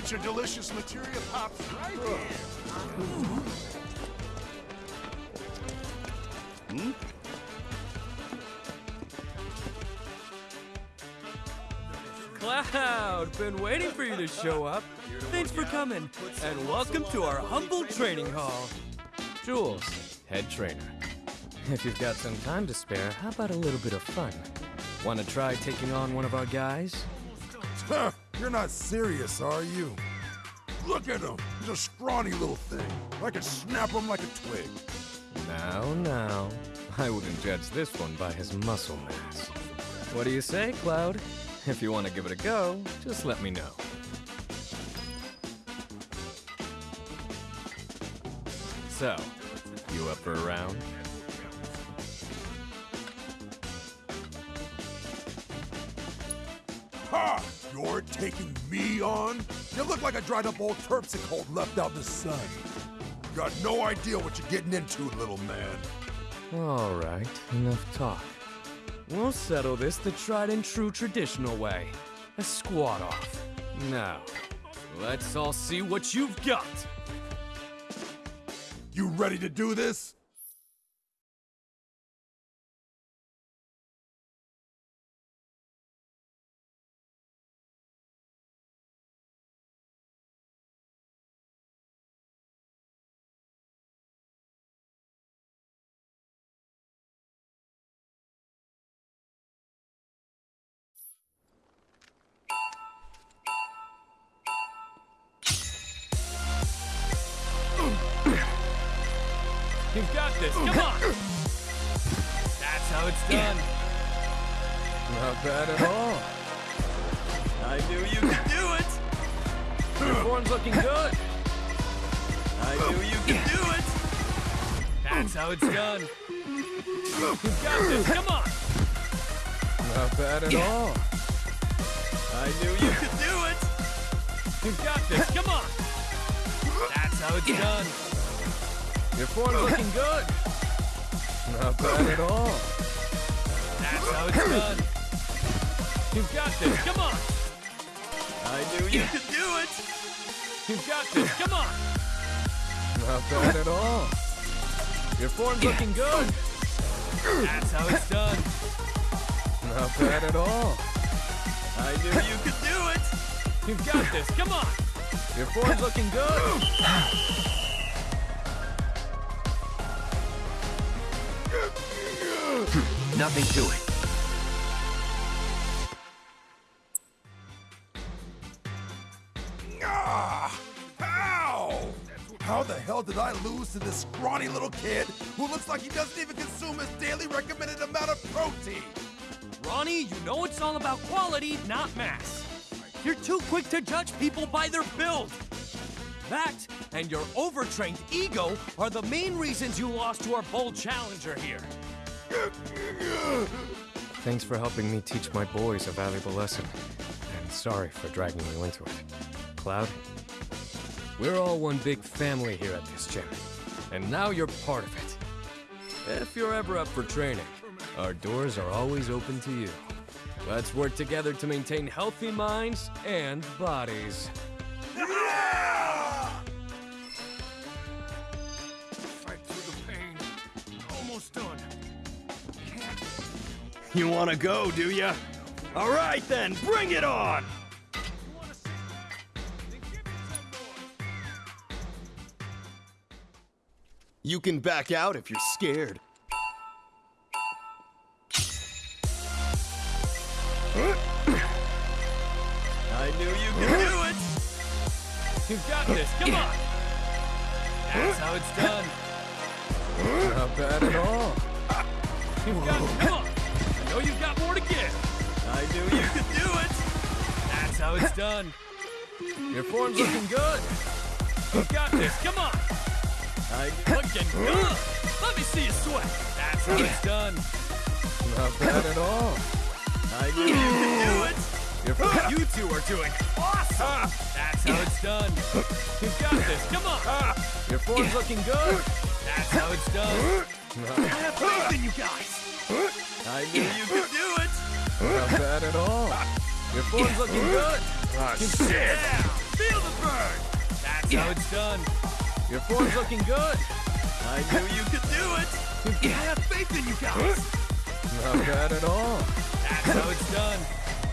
Get your delicious materia pops right here. Hmm? Cloud, been waiting for you to show up. Thanks for coming, and welcome to our humble training hall. Jules, head trainer. If you've got some time to spare, how about a little bit of fun? Want to try taking on one of our guys? Huh, You're not serious, are you? Look at him. He's a scrawny little thing. I could snap him like a twig. Now, now. I wouldn't judge this one by his muscle mass. What do you say, Cloud? If you want to give it a go, just let me know. So, you up for a round? Ha! You're taking me on? You look like a dried up old terpsichore left out in the sun. Got no idea what you're getting into, little man. All right, enough talk. We'll settle this the tried and true traditional way. A squat off. Now, let's all see what you've got. You ready to do this? You've got this. Come on. That's how it's done. Not bad at all. I knew you could do it. Your form's looking good. I knew you could do it. That's how it's done. You've got this. Come on. Not bad at all. I knew you could do it. You've got this. Come on. That's how it's done. Your form's looking good. Not bad at all. That's how it's done. You've got this. Come on. I knew you could do it. You've got this. Come on. Not bad at all. Your form's looking good. That's how it's done. Not bad at all. I knew you could do it. You've got this. Come on. Your form's looking good. Nothing to it. Ah! Ow! How the hell did I lose to this scrawny little kid who looks like he doesn't even consume his daily recommended amount of protein? Ronnie, you know it's all about quality, not mass. You're too quick to judge people by their build. That and your overtrained ego are the main reasons you lost to our bold challenger here. Thanks for helping me teach my boys a valuable lesson. And sorry for dragging you into it. Cloud, we're all one big family here at this gym. And now you're part of it. If you're ever up for training, our doors are always open to you. Let's work together to maintain healthy minds and bodies. You wanna go, do ya? All right then, bring it on! You can back out if you're scared. I knew you could do it! You've got this, come on! That's how it's done. Not bad at all. You've got it, come on! I know you've got more to give. I knew you could do it! That's how it's done. Your form's looking good. You've got this, come on! I Looking good! Let me see you sweat. That's how it's done. Not bad at all. I knew you could do it! Your oh, you two are doing awesome! That's how it's done. You've got this, come on! Your form's looking good. That's how it's done. I have faith in you guys! I knew you could do it! Not bad at all. Your form's looking good. Ah, Yeah! Feel the bang! That's how it's done. Your form's looking good. I knew you could do it. I have faith in you guys. Not bad at all. That's how it's done.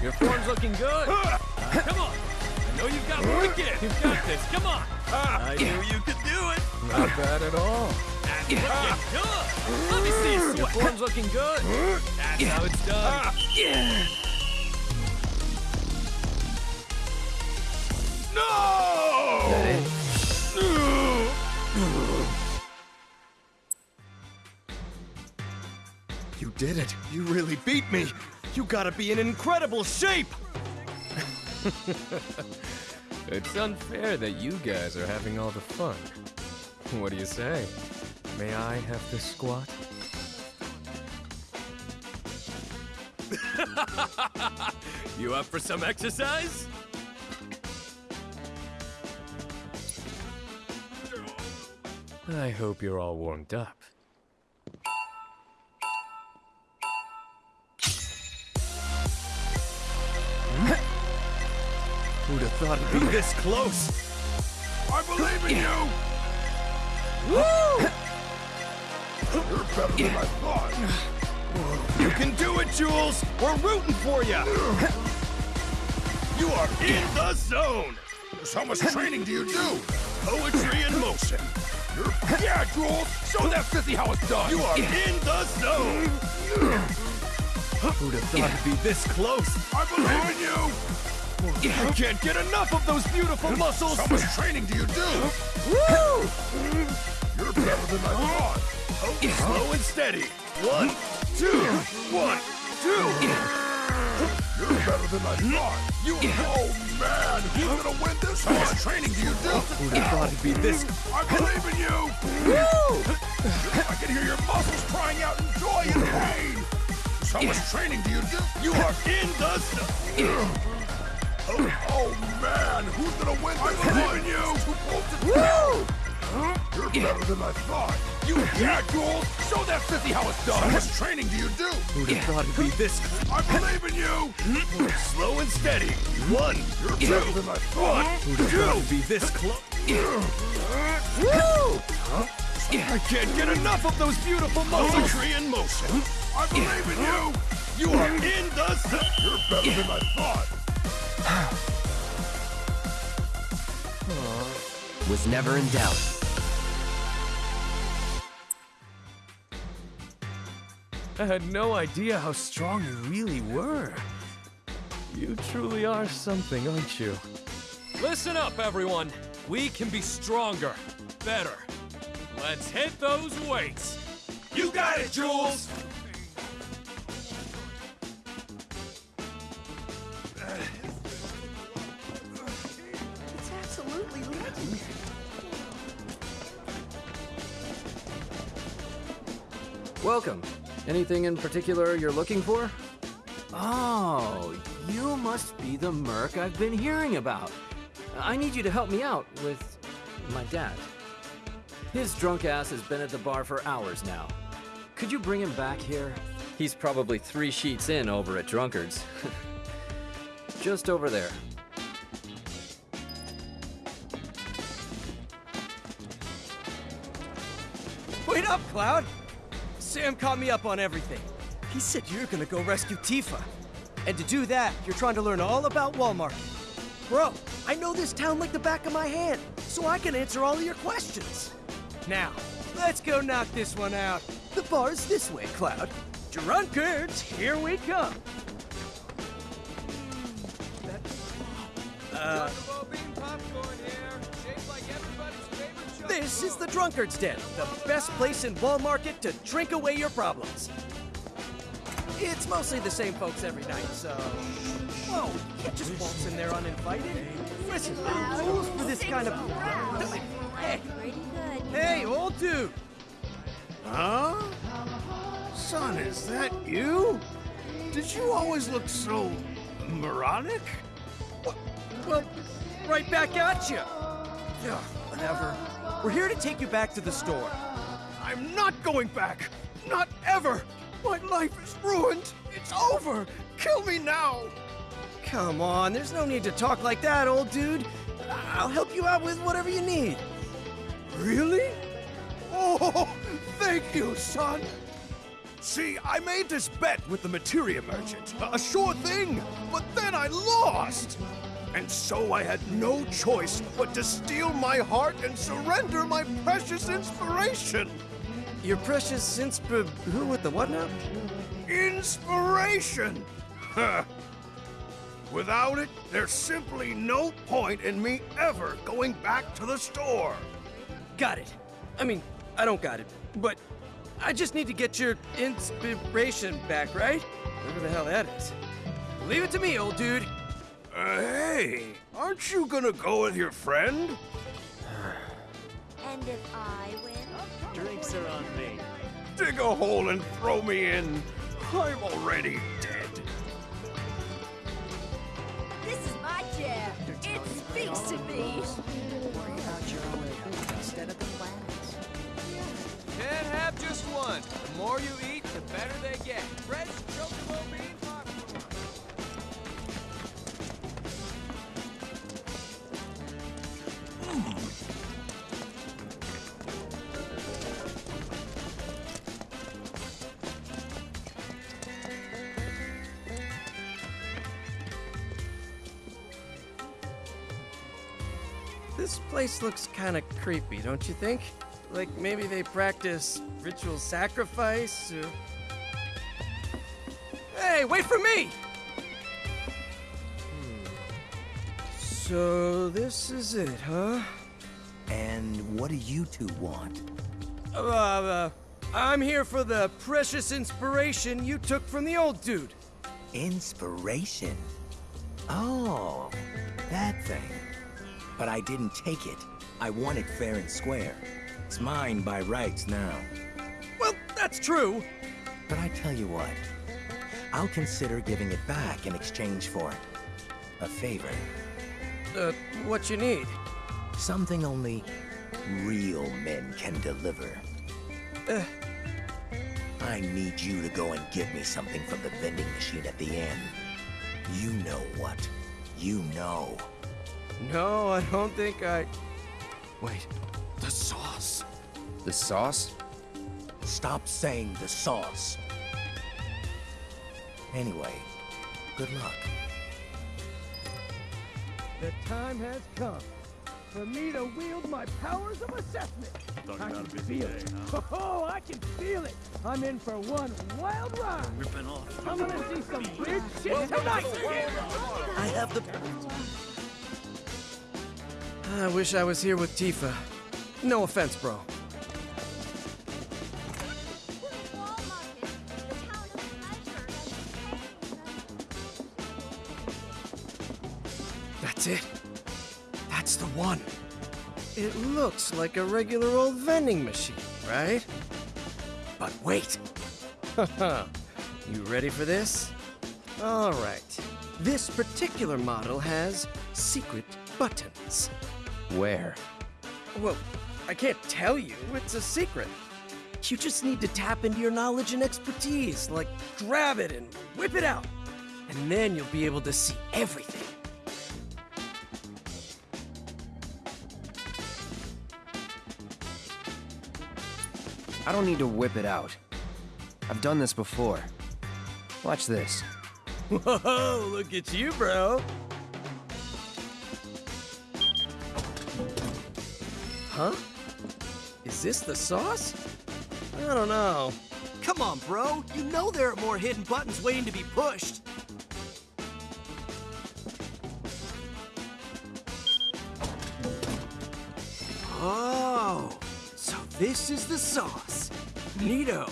Your form's looking good. Uh, come on. I know you've got wicked. You've got this. Come on. I knew you could do it. Not bad at all. Let me see you sweat. Form's looking good. That's how it's done. No! You did it. You really beat me. You gotta be in incredible shape. It's unfair that you guys are having all the fun. What do you say? May I have the squat? You up for some exercise? I hope you're all warmed up. Who'd have thought it'd be this close? I believe in you! You're better than I thought. You can do it, Jules. We're rooting for you. You are in the zone. So how much training do you do? Poetry in motion. You're... Yeah, Jules! Show that sissy how it's done! You are in the zone. Who'd have thought it'd be this close? I believe in you! I can't get enough of those beautiful muscles. How much training do you do? Woo! You're better than I thought. Slow and steady. One, two, one, two. You're better than I thought. You... Oh, man! Who's gonna win this? How much training do you do? Oh, who'd have thought it'd be this? I believe in you! Woo! I can hear your muscles crying out in joy and pain! So how much training do you do? You are in the. Oh, oh, man! Who's gonna win this? I believe in you! Too close to Woo! You're better than I thought. You... Yeah, Jules! Show that sissy how it's done! Much training do you do? Who'd have thought it'd be this? I believe in you! Mm-hmm. Slow and steady. One, You're better than I thought. Who'd have thought it'd be this close? Woo! I can't get enough of those beautiful muscles. Poetry in motion. I believe in you! You are in the. You're better than I thought. was never in doubt. I had no idea how strong you really were. You truly are something, aren't you? Listen up, everyone. We can be stronger, better. Let's hit those weights. You got it, Jules. It's absolutely leaking. Welcome. Anything in particular you're looking for? Oh, you must be the merc I've been hearing about. I need you to help me out with my dad. His drunk ass has been at the bar for hours now. Could you bring him back here? He's probably three sheets in over at Drunkard's. Just over there. Wait up, Cloud! Sam caught me up on everything. He said you're gonna go rescue Tifa. And to do that, you're trying to learn all about Wall Market. Bro, I know this town like the back of my hand, so I can answer all of your questions. Now, let's go knock this one out. The bar's this way, Cloud. Drunkards, here we come. Uh, This is the Drunkard's Den, the best place in Wall Market to drink away your problems. It's mostly the same folks every night, so. Whoa, you can't just waltz in there uninvited. Listen, there are rules for this kind of. Hey, hey, old dude! Huh? Son, is that you? Did you always look so moronic? Well, right back at you. Yeah, whatever. We're here to take you back to the store. I'm not going back. Not ever. My life is ruined. It's over. Kill me now. Come on, there's no need to talk like that, old dude. I'll help you out with whatever you need. Really? Oh, thank you, son. See, I made this bet with the materia merchant. A sure thing, but then I lost. And so I had no choice but to steal my heart and surrender my precious inspiration. Your precious insp... Who with the what now? Inspiration! Huh. Without it, there's simply no point in me ever going back to the store. Got it. I mean, I don't got it, but I just need to get your inspiration back, right? Whatever the hell that is. Leave it to me, old dude. Uh, hey, aren't you gonna go with your friend? And if I win? Drinks are on me. Dig a hole and throw me in. I'm already dead. This is my chair. It speaks to me. Can't have just one. The more you eat, the better they get. Fresh chocobo bean place looks kind of creepy, don't you think? Like maybe they practice ritual sacrifice or... Hey, wait for me! Hmm. So this is it, huh? And what do you two want? Uh, uh, I'm here for the precious inspiration you took from the old dude. Inspiration? Oh, that thing. But I didn't take it. I want it fair and square. It's mine by rights now. Well, that's true. But I tell you what, I'll consider giving it back in exchange for a favor. Uh, what you need? Something only real men can deliver. Uh. I need you to go and get me something from the vending machine at the end. You know what. You know. No, I don't think I... Wait, the sauce. The sauce? Stop saying the sauce. Anyway, good luck. The time has come for me to wield my powers of assessment. I can feel it. Oh, I can feel it. I'm in for one wild ride. Ripping off. I'm gonna see some weird shit tonight. I have the... I wish I was here with Tifa. No offense, bro. That's it. That's the one. It looks like a regular old vending machine, right? But wait. you ready for this? All right. This particular model has secret buttons. Where? Well, I can't tell you. It's a secret. You just need to tap into your knowledge and expertise, like grab it and whip it out. And then you'll be able to see everything. I don't need to whip it out. I've done this before. Watch this. Whoa, look at you, bro. Huh? Is this the sauce? I don't know. Come on, bro. You know there are more hidden buttons waiting to be pushed. Oh, so this is the sauce. Neato.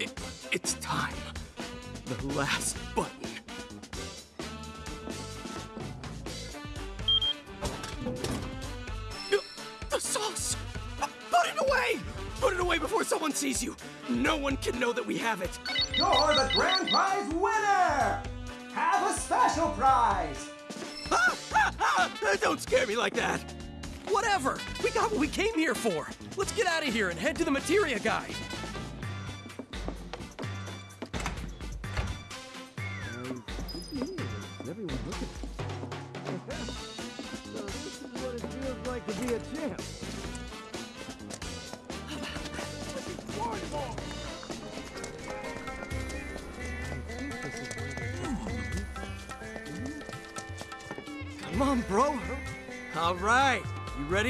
It, it's time. The last sees you! No one can know that we have it! You're the grand prize winner! Have a special prize! Ah, ah, ah! Don't scare me like that! Whatever! We got what we came here for! Let's get out of here and head to the materia guy!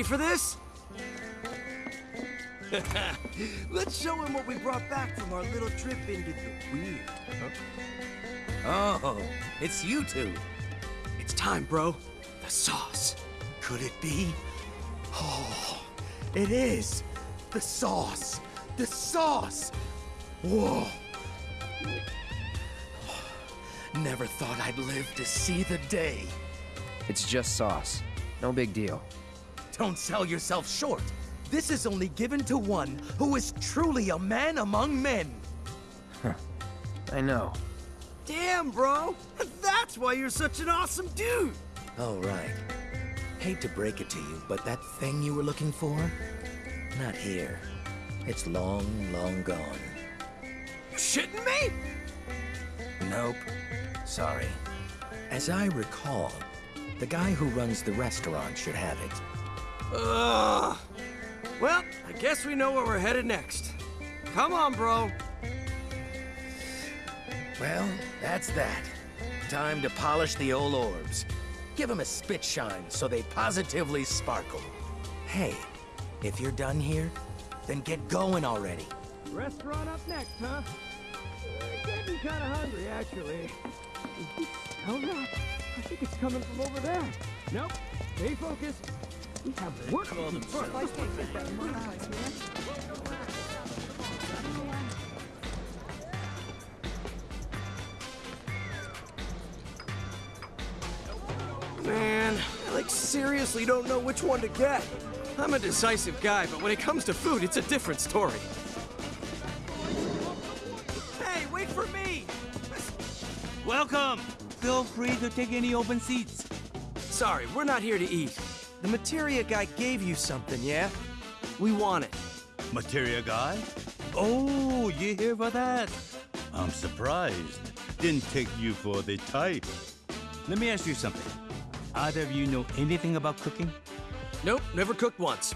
For this? Let's show him what we brought back from our little trip into the weird. Oh, it's you two. It's time, bro. The sauce. Could it be? Oh, it is. The sauce. The sauce. Whoa. Never thought I'd live to see the day. It's just sauce. No big deal. Don't sell yourself short. This is only given to one who is truly a man among men. I know. Damn, bro. That's why you're such an awesome dude. All right. Hate to break it to you, but that thing you were looking for? Not here. It's long, long gone. You shitting me? Nope. Sorry. As I recall, the guy who runs the restaurant should have it. Ugh. Well, I guess we know where we're headed next. Come on, bro. Well, that's that. Time to polish the old orbs. Give them a spit shine so they positively sparkle. Hey, if you're done here, then get going already. Restaurant up next, huh? Getting kind of hungry, actually. Oh, Hold up. I think it's coming from over there. Nope. Stay focused. We have work to do first. Man, I like seriously don't know which one to get. I'm a decisive guy, but when it comes to food, it's a different story. Hey, wait for me! Welcome! Feel free to take any open seats. Sorry, we're not here to eat. The materia guy gave you something, yeah? We want it. Materia guy? Oh, you here for that? I'm surprised. Didn't take you for the type. Let me ask you something. Either of you know anything about cooking? Nope, never cooked once.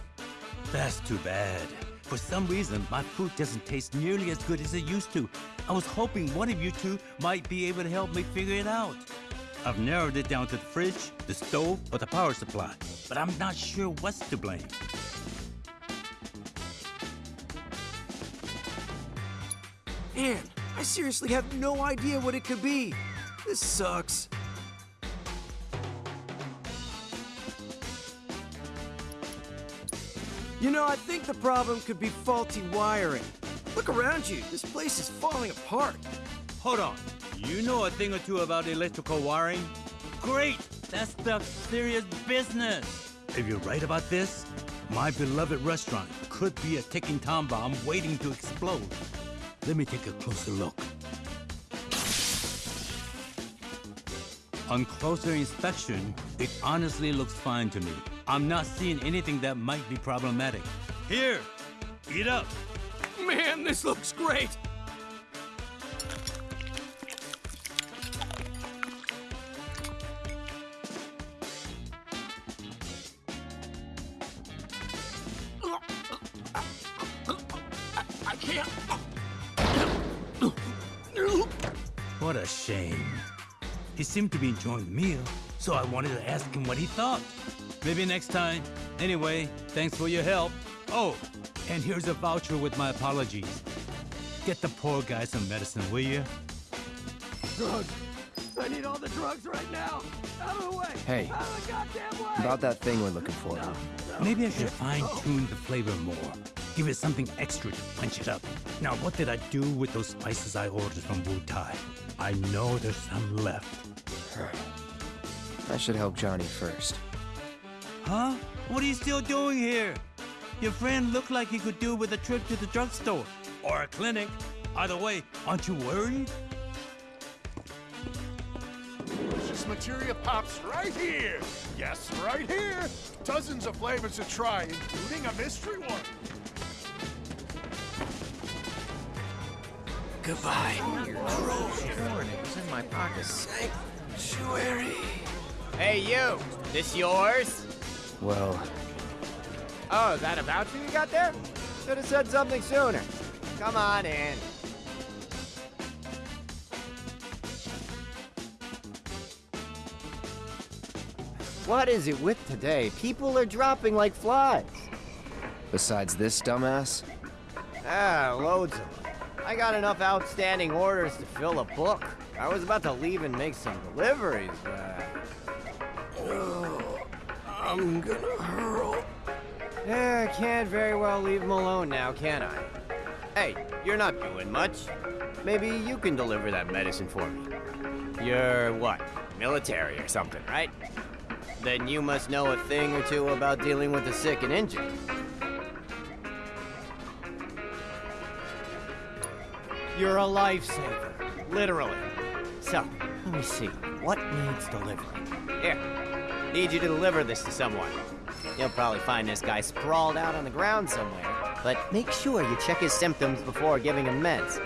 That's too bad. For some reason, my food doesn't taste nearly as good as it used to. I was hoping one of you two might be able to help me figure it out. I've narrowed it down to the fridge, the stove, or the power supply, but I'm not sure what's to blame. Man, I seriously have no idea what it could be. This sucks. You know, I think the problem could be faulty wiring. Look around you. This place is falling apart. Hold on. You know a thing or two about electrical wiring? Great! That's the serious business. If you're right about this, my beloved restaurant could be a ticking time bomb waiting to explode. Let me take a closer look. On closer inspection, it honestly looks fine to me. I'm not seeing anything that might be problematic. Here, eat up. Man, this looks great. Seemed to be enjoying the meal, so I wanted to ask him what he thought. Maybe next time. Anyway, thanks for your help. Oh, and here's a voucher with my apologies. Get the poor guy some medicine, will you? Drugs. I need all the drugs right now. Out of the way. Hey, Out of the goddamn way. about that thing we're looking for. Maybe I should fine-tune the flavor more. Give it something extra to punch it up. Now, what did I do with those spices I ordered from Wutai? I know there's some left. I should help Johnny first. Huh? What are you still doing here? Your friend looked like he could do with a trip to the drugstore or a clinic. Either way, aren't you worried? Delicious materia pops right here. Yes, right here. Dozens of flavors to try, including a mystery one. Goodbye. It was in my pocket. Sanctuary. Hey, you! This yours? Well, Oh, is that a voucher you got there? Should have said something sooner. Come on in. What is it with today? People are dropping like flies. Besides this dumbass? Ah, loads of them. I got enough outstanding orders to fill a book. I was about to leave and make some deliveries, but... I'm gonna hurl. Yeah, I can't very well leave him alone now, can I? Hey, you're not doing much. Maybe you can deliver that medicine for me. You're what? Military or something, right? Then you must know a thing or two about dealing with the sick and injured. You're a lifesaver, literally. So, let me see. What needs delivering? Here, need you to deliver this to someone. You'll probably find this guy sprawled out on the ground somewhere, but make sure you check his symptoms before giving him meds.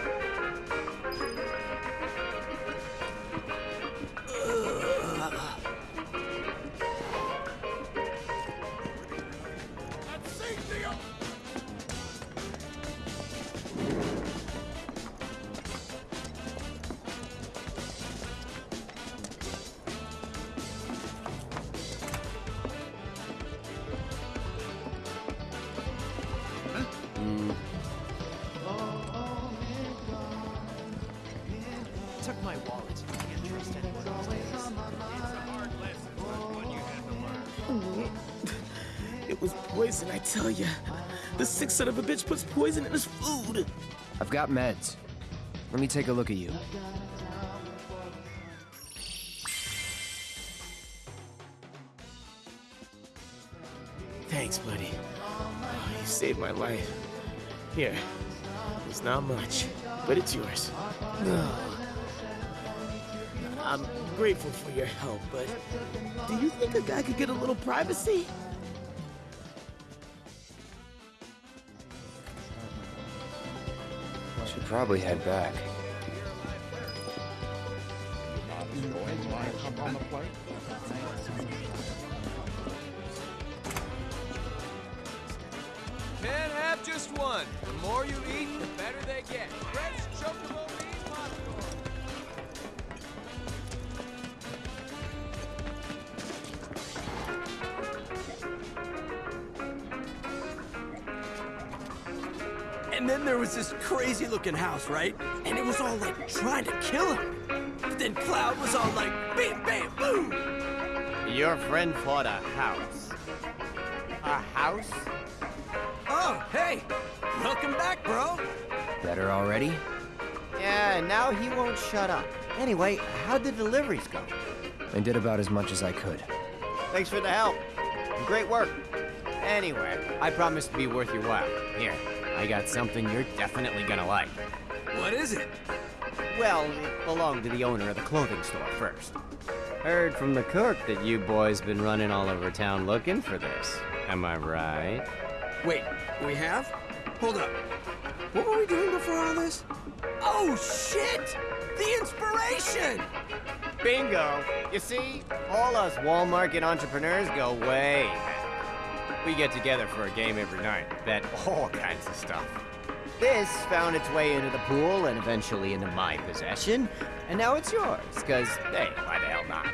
Bitch puts poison in his food. I've got meds. Let me take a look at you. Thanks, buddy. Oh, you saved my life. Here. It's not much, but it's yours. I'm grateful for your help, but do you think a guy could get a little privacy? Probably head back. Crazy looking house, right? And it was all like trying to kill him. But then Cloud was all like, bam, bam, boom! Your friend fought a house. A house? Oh, hey! Welcome back, bro! Better already? Yeah, and now he won't shut up. Anyway, how'd the deliveries go? I did about as much as I could. Thanks for the help. Great work. Anyway, I promise to be worth your while. Here, I got something you're definitely gonna like. What is it? Well, it belonged to the owner of the clothing store first. Heard from the cook that you boys been running all over town looking for this. Am I right? Wait, we have? Hold up. What were we doing before all this? Oh, shit! The inspiration! Bingo! You see, all us Walmart Market entrepreneurs go way. We get together for a game every night, bet all kinds of stuff. This found its way into the pool and eventually into my possession, and now it's yours, because, hey, why the hell not?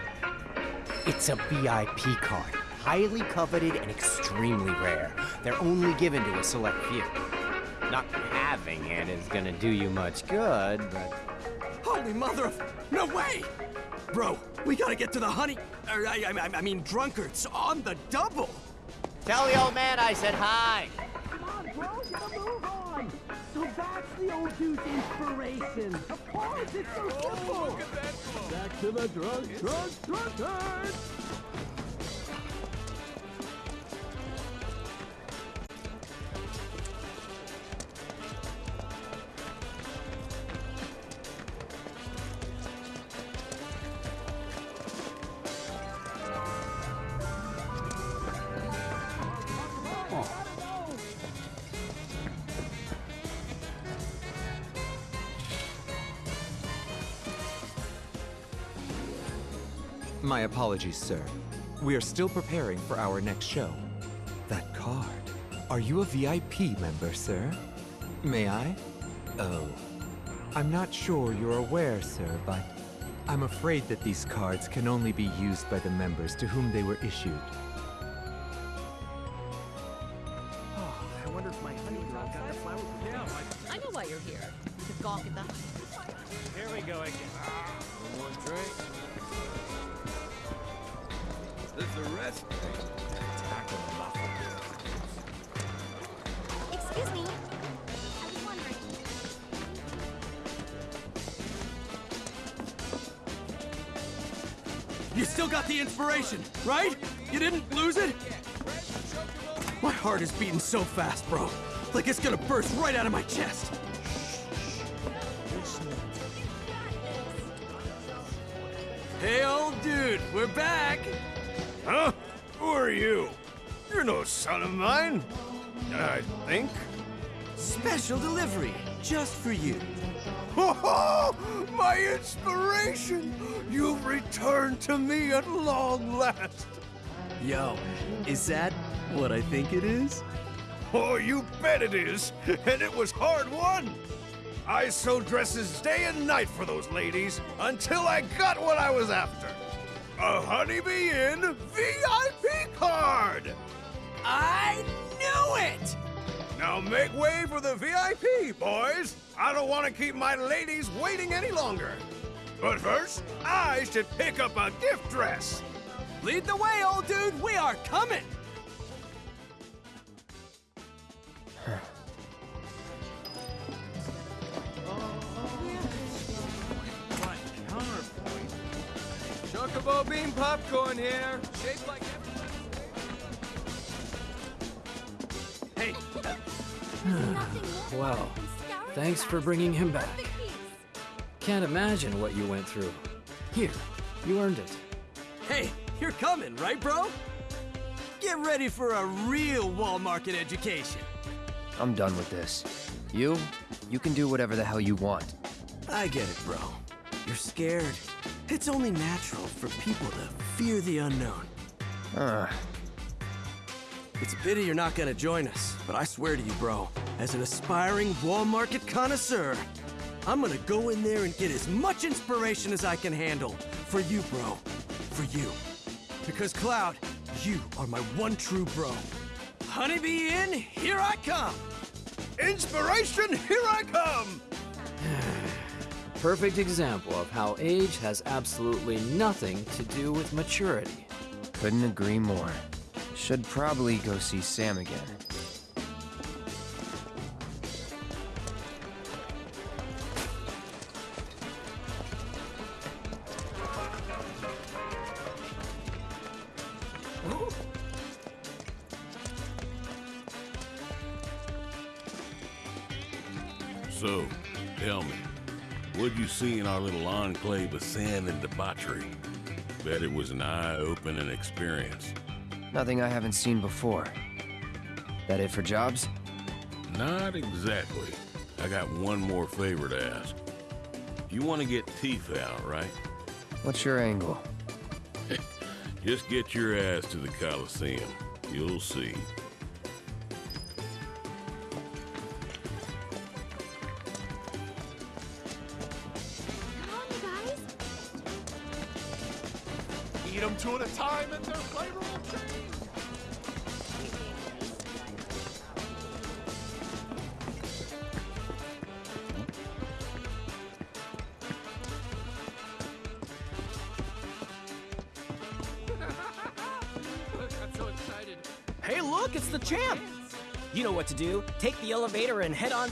It's a VIP card, highly coveted and extremely rare. They're only given to a select few. Not having it is gonna do you much good, but Holy mother of... No way! Bro, we gotta get to the honey... Or, I, I, I mean, drunkards on the double! Tell the old man I said hi! Come on, bro, get a move on. So that's the old dude's inspiration. Of course, it's so simple. Back to the drug, drug, drug drunkard. My apologies, sir. We are still preparing for our next show. That card. Are you a VIP member, sir? May I? Oh. I'm not sure you're aware, sir, but I'm afraid that these cards can only be used by the members to whom they were issued. So fast, bro. Like it's gonna burst right out of my chest. Hey, old dude, we're back. Huh? Who are you? You're no son of mine. I think. Special delivery, just for you. Oh, my inspiration! You've returned to me at long last. Yo, is that what I think it is? Oh, you bet it is. And it was hard won. I sewed dresses day and night for those ladies until I got what I was after. A Honeybee Inn VIP card! I knew it! Now make way for the VIP, boys! I don't want to keep my ladies waiting any longer. But first, I should pick up a gift dress. Lead the way, old dude. We are coming. Chocobo bean popcorn here. Shaped like Hey. Well, thanks for bringing him back. Can't imagine what you went through. Here, you earned it. Hey, you're coming, right, bro? Get ready for a real wall market education. I'm done with this. You? You can do whatever the hell you want. I get it, bro. You're scared. It's only natural for people to fear the unknown. Uh, It's a pity you're not gonna join us, but I swear to you, bro, as an aspiring wall market connoisseur, I'm gonna go in there and get as much inspiration as I can handle. For you, bro. For you. Because, Cloud, you are my one true bro. Honeybee Inn, here I come! Inspiration, here I come! Perfect example of how age has absolutely nothing to do with maturity. couldn't agree more. Should probably go see Sam again. So, tell me, what'd you see in our little enclave of sin and debauchery? Bet it was an eye-opening experience. Nothing I haven't seen before. That it for jobs? Not exactly. I got one more favor to ask. You want to get Tifa out, right? What's your angle? Just get your ass to the Coliseum. You'll see.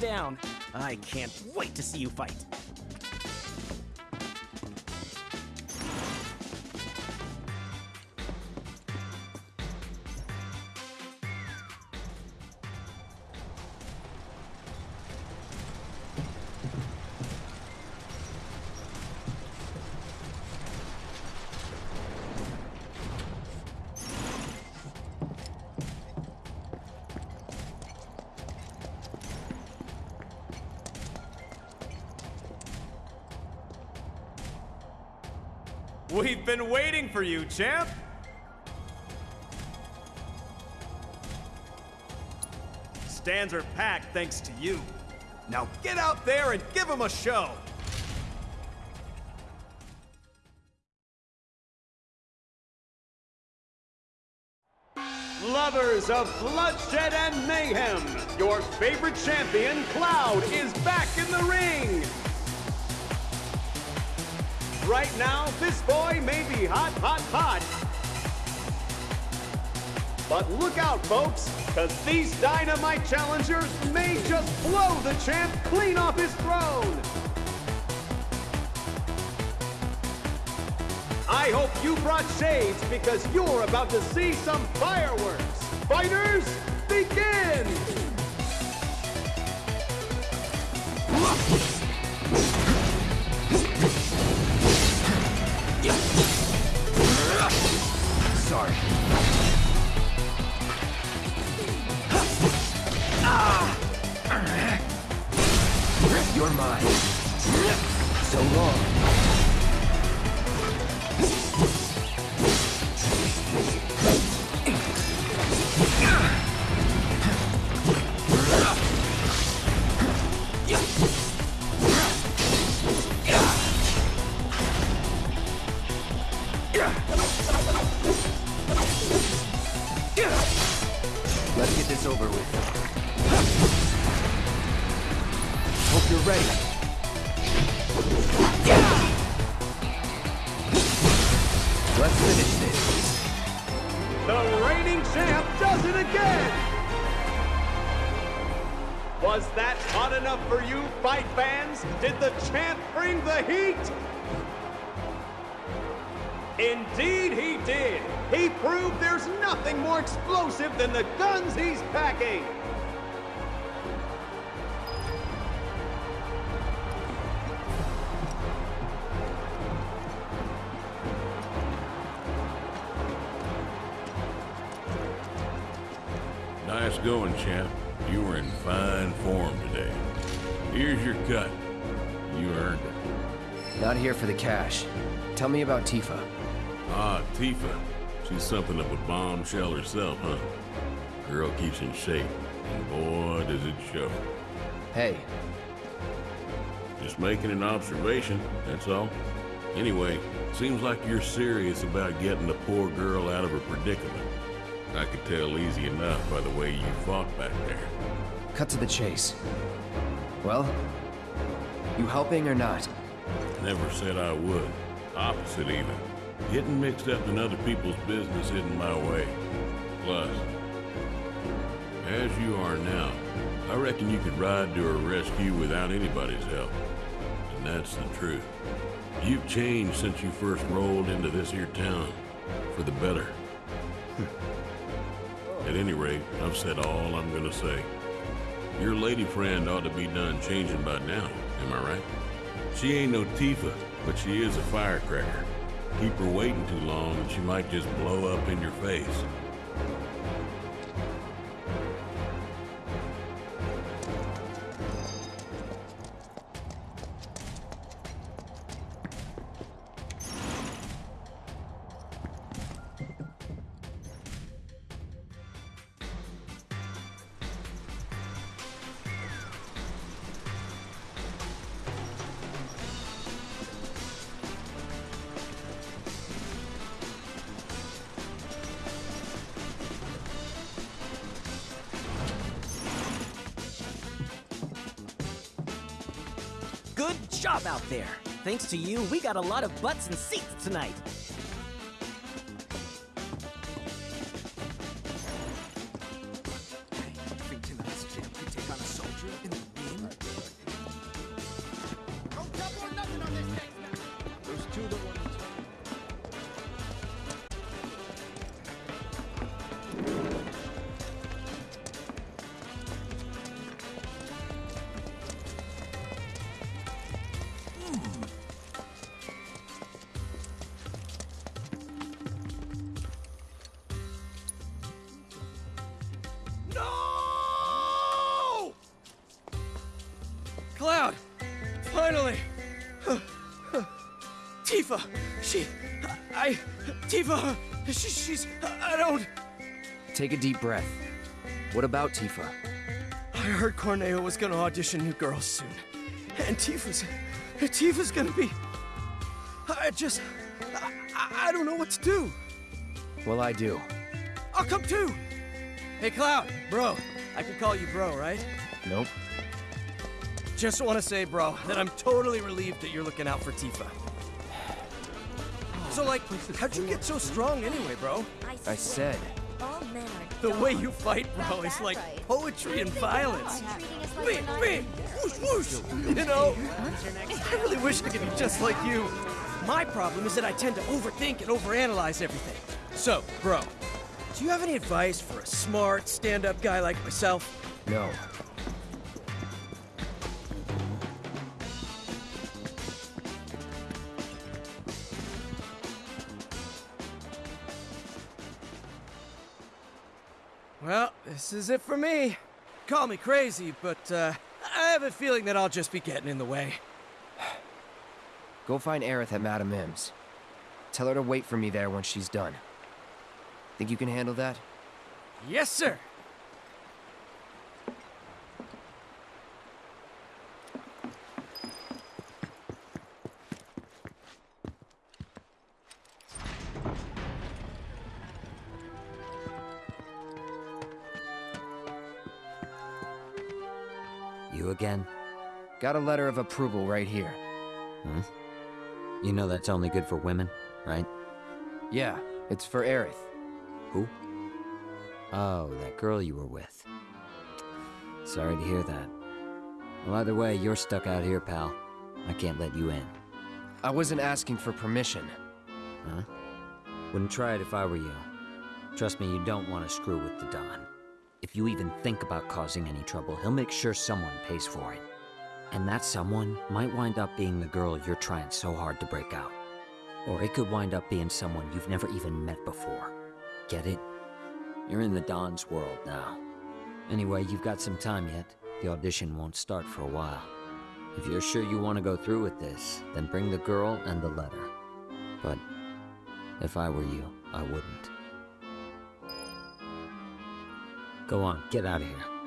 Down. I can't wait to see you fight. For you, champ! stands are packed thanks to you. Now get out there and give them a show! Lovers of bloodshed and mayhem, your favorite champion, Cloud, is back in the ring! Right now, this boy may be hot, hot, hot. But look out, folks, because these dynamite challengers may just blow the champ clean off his throne! I hope you brought shades because you're about to see some fireworks. Fighters, begin! So long. Was that hot enough for you, fight fans? Did the champ bring the heat? Indeed he did! He proved there's nothing more explosive than the guns he's packing! Nice going, champ. Here for the cash. Tell me about Tifa. Ah, Tifa. She's something of a bombshell herself, huh? Girl keeps in shape, and boy, does it show. Hey, Just making an observation, that's all. Anyway, seems like you're serious about getting the poor girl out of her predicament. I could tell easy enough by the way you fought back there. cut to the chase. Well, you helping or not? Never said I would. Opposite, even. Getting mixed up in other people's business isn't my way. Plus, as you are now, I reckon you could ride to her rescue without anybody's help. And that's the truth. You've changed since you first rolled into this here town. For the better. At any rate, I've said all I'm gonna say. Your lady friend ought to be done changing by now, am I right? She ain't no Tifa, but she is a firecracker. Keep her waiting too long and she might just blow up in your face. Job out there. Thanks to you, we got a lot of butts and seats tonight. Take a deep breath. What about Tifa? I heard Corneo was gonna audition new girls soon. And Tifa's... Tifa's gonna be... I just... I, I don't know what to do. Well, I do. I'll come too! Hey, Cloud, bro. I can call you bro, right? Nope. Just want to say, bro, that I'm totally relieved that you're looking out for Tifa. So, like, how'd you get so strong anyway, bro? I said. The way you fight, bro, is like poetry and violence. Me, me, whoosh, whoosh. You know, I really wish I could be just like you. My problem is that I tend to overthink and overanalyze everything. So, bro, do you have any advice for a smart, stand-up guy like myself? No. This is it for me. Call me crazy, but uh, I have a feeling that I'll just be getting in the way. Go find Aerith at Madam M's. Tell her to wait for me there when she's done. Think you can handle that? Yes, sir. Got a letter of approval right here. Hmm? You know that's only good for women, right? Yeah, it's for Aerith. Who? Oh, that girl you were with. Sorry to hear that. Well, either way, you're stuck out here, pal. I can't let you in. I wasn't asking for permission. Huh? Wouldn't try it if I were you. Trust me, you don't want to screw with the Don. If you even think about causing any trouble, he'll make sure someone pays for it. And that someone might wind up being the girl you're trying so hard to break out. Or it could wind up being someone you've never even met before. Get it? You're in the Don's world now. Anyway, you've got some time yet. The audition won't start for a while. If you're sure you want to go through with this, then bring the girl and the letter. But if I were you, I wouldn't. Go on, get out of here.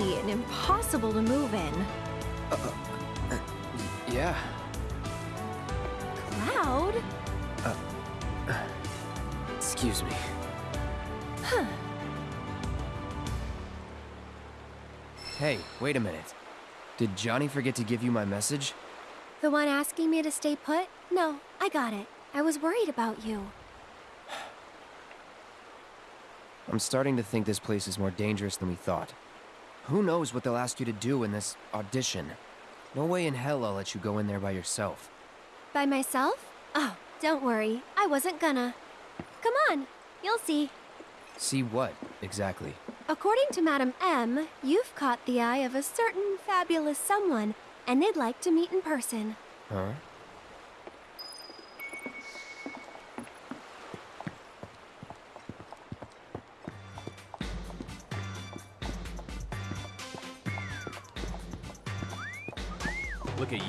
And impossible to move in. Uh, uh, Yeah. Cloud? Uh, Excuse me. Huh. Hey, wait a minute. Did Johnny forget to give you my message? The one asking me to stay put? No, I got it. I was worried about you. I'm starting to think this place is more dangerous than we thought. Who knows what they'll ask you to do in this audition? No way in hell I'll let you go in there by yourself. By myself? Oh, don't worry. I wasn't gonna. Come on, you'll see. See what, exactly? According to Madam M, you've caught the eye of a certain fabulous someone, and they'd like to meet in person. Huh?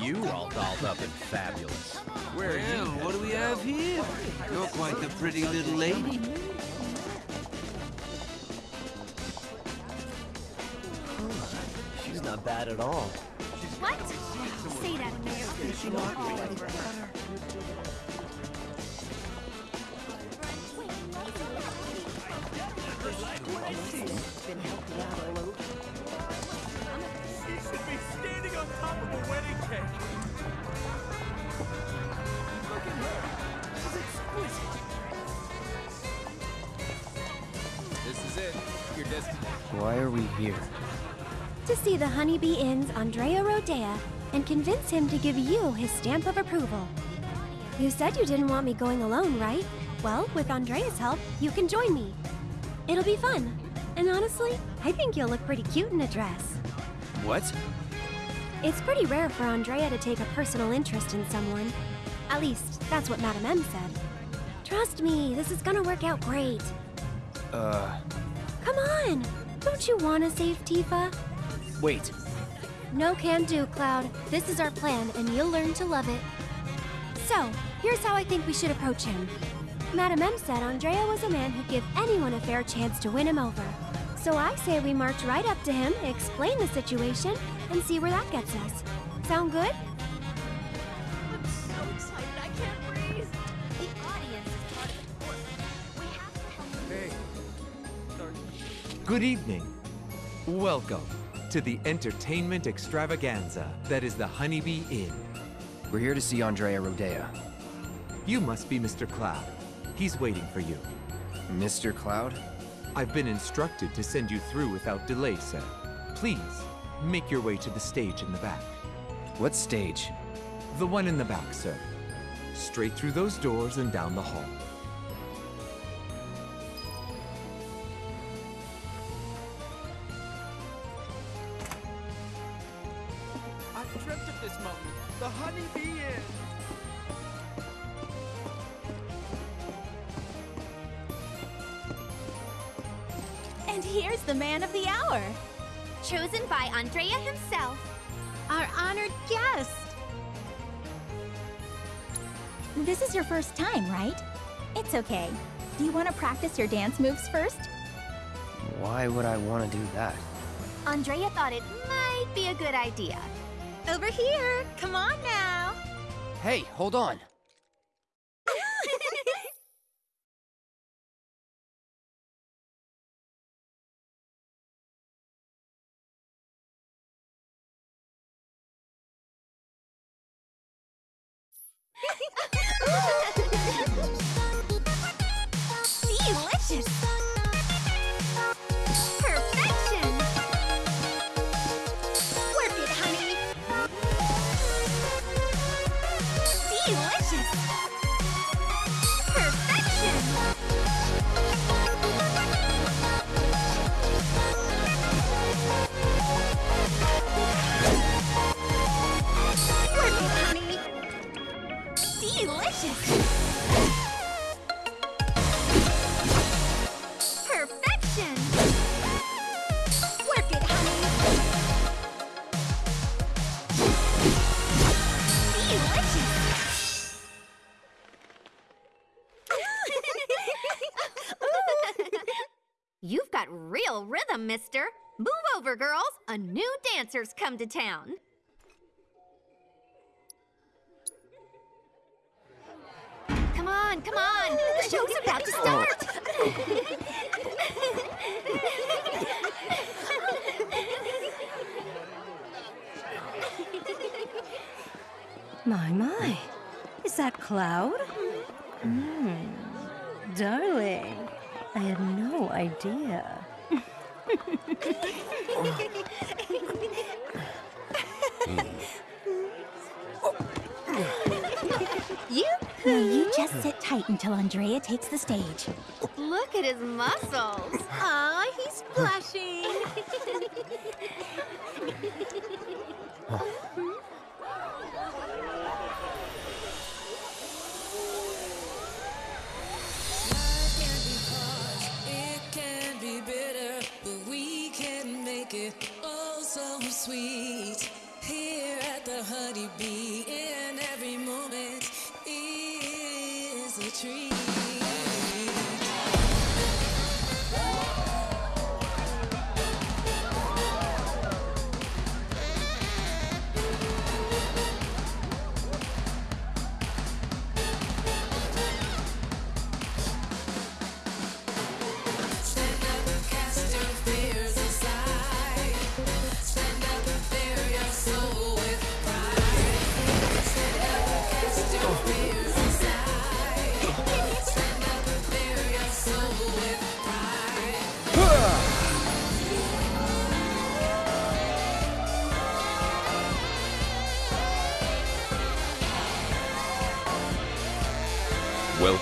you all dolled up and fabulous. Where are you? what do we have here? You're quite the pretty little lady. She's not bad at all. What? Say that again. She's not bad. been helping out all over. He should be standing on top of a wedding cake. Look at her. She's exquisite. This is it. Your destination. Why are we here? To see the Honeybee Inn's Andrea Rhodea and convince him to give you his stamp of approval. You said you didn't want me going alone, right? Well, with Andrea's help, you can join me. It'll be fun. And honestly, I think you'll look pretty cute in a dress. What? It's pretty rare for Andrea to take a personal interest in someone. At least, that's what Madam M said. Trust me, this is gonna work out great. Uh, Come on! Don't you want to save Tifa? wait. No can do, Cloud. This is our plan, and you'll learn to love it. So, here's how I think we should approach him. Madam M said Andrea was a man who'd give anyone a fair chance to win him over. So I say we march right up to him, explain the situation, and see where that gets us. Sound good? I'm so excited I can't breathe. The audience is part of the course. We have to help Hey. Good evening. Welcome to the entertainment extravaganza that is the Honeybee Inn. We're here to see Andrea Rhodea. You must be Mr. Cloud. He's waiting for you. Mr. Cloud? I've been instructed to send you through without delay, sir. Please, make your way to the stage in the back. What stage? The one in the back, sir. Straight through those doors and down the hall. This is your first time, right? It's okay. Do you want to practice your dance moves first? Why would I want to do that? Andrea thought it might be a good idea. Over here. Come on now. Hey, hold on. Come to town. Come on, come on. The show's about to start. My, my. Is that Cloud? Hmm. Darling, I had no idea. You Now you just sit tight until Andrea takes the stage. Look at his muscles. Aw, he's blushing.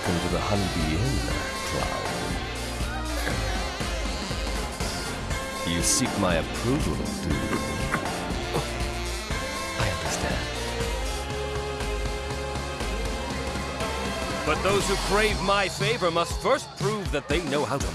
Welcome to the Honeybee Inn, Cloud. You seek my approval, do you? I understand. But those who crave my favor must first prove that they know how to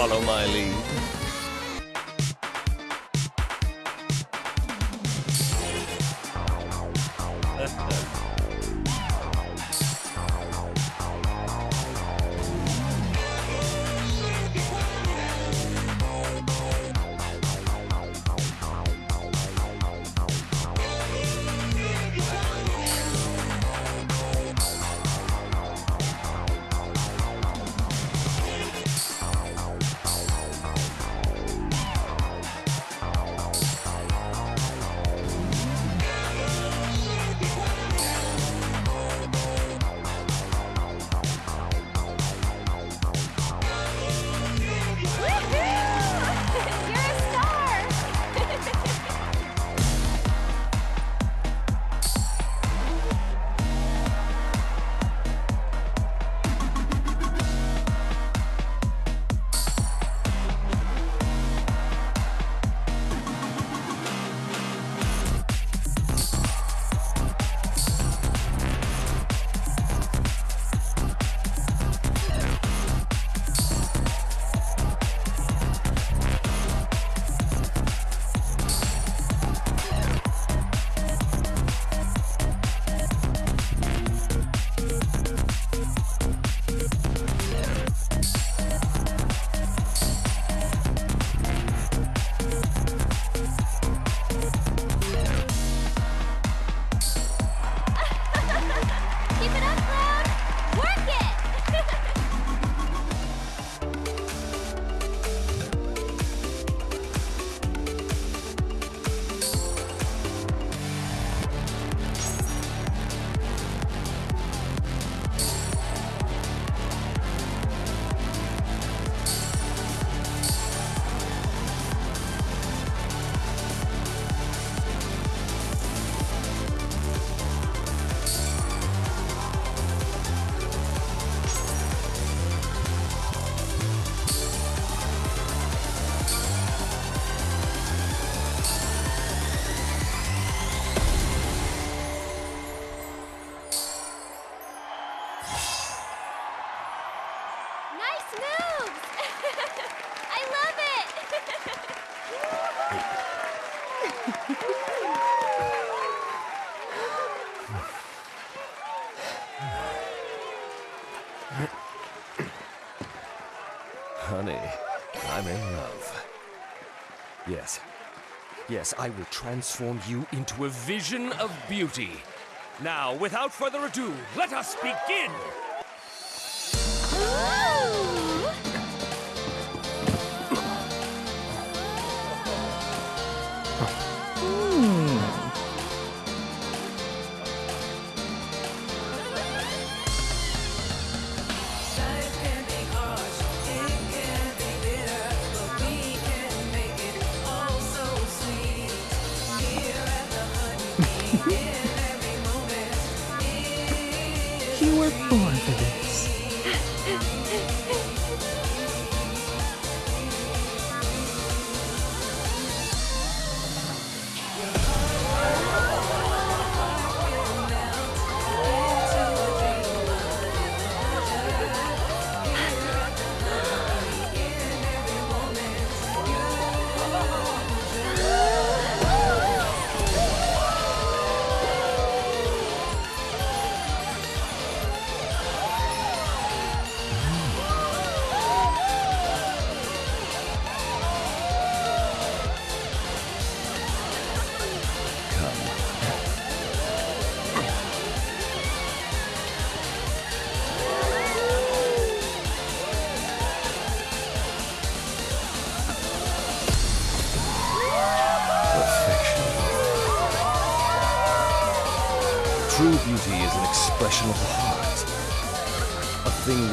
follow my lead? Yes, I will transform you into a vision of beauty. Now, without further ado, let us begin! You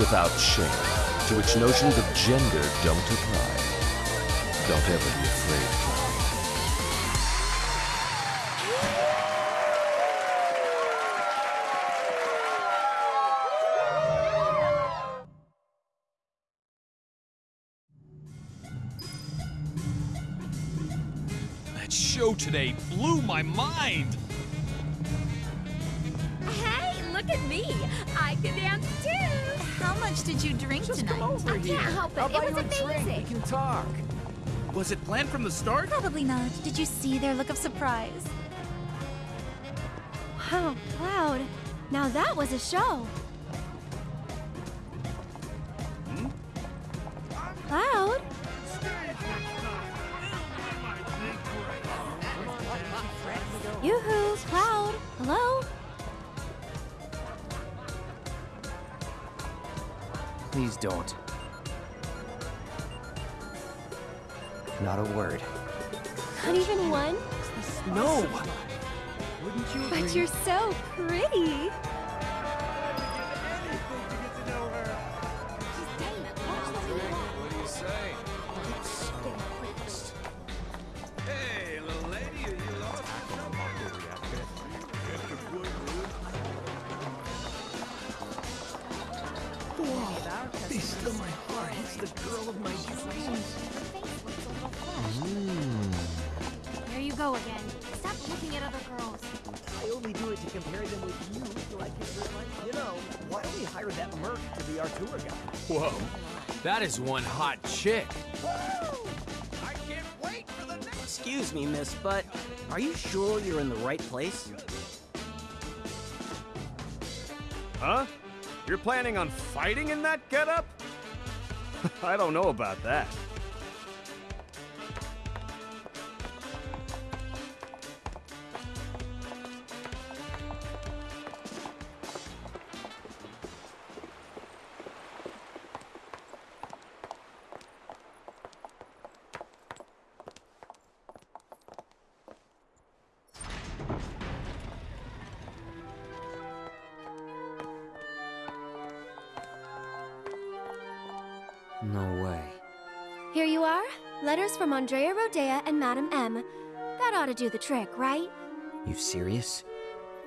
without shame, to which notions of gender don't apply. Don't ever be afraid. That show today blew my mind. Look at me. I can dance too. How much did you drink tonight? I can't help it. I'll it was a drink. amazing. We can talk. Was it planned from the start? Probably not. Did you see their look of surprise? Wow, Cloud. Now that was a show. Please don't. Not a word. Not even one? No. Wouldn't you But you're so pretty. That is one hot chick. Excuse me, miss, but are you sure you're in the right place? Huh? You're planning on fighting in that getup? I don't know about that. No way. Here you are. Letters from Andrea Rhodea and Madam M. That ought to do the trick, right? You serious?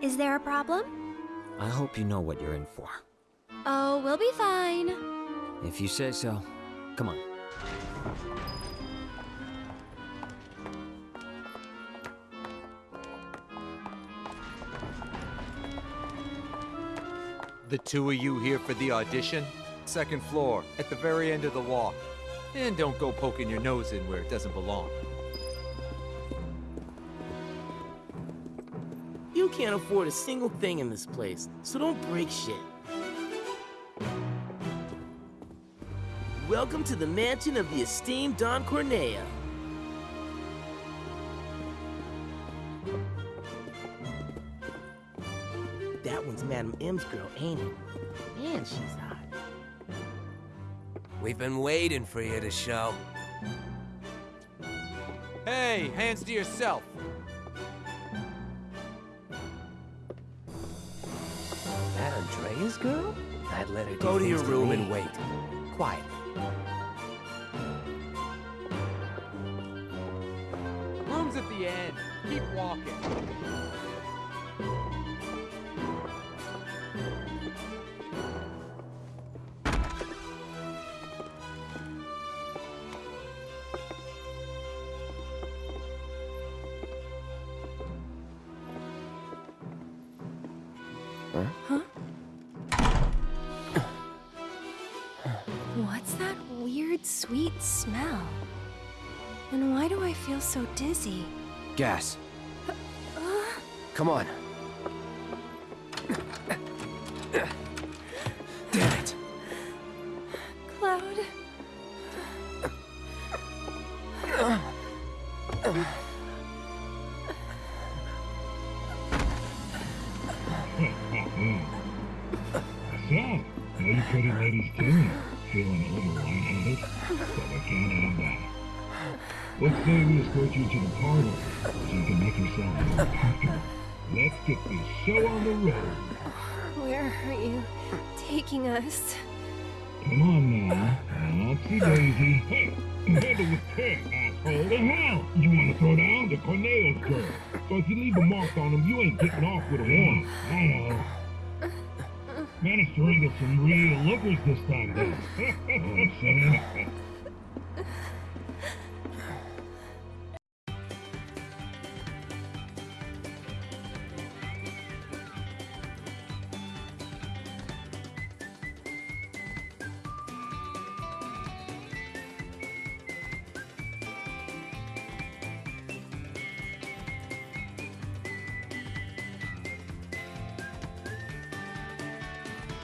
Is there a problem? I hope you know what you're in for. Oh, we'll be fine. If you say so. Come on. The two of you here for the audition? Second floor, at the very end of the walk. And don't go poking your nose in where it doesn't belong. You can't afford a single thing in this place, so don't break shit. Welcome to the mansion of the esteemed Don Corneo. That one's Madam M's girl, ain't it? Man, she's hot. We've been waiting for you to show. Hey, hands to yourself. That Andrea's girl? I'd let her do Go to your room me. and wait. Quiet. Room's at the end. Keep walking. Feel so dizzy? Gas. Uh, Come on. Christine.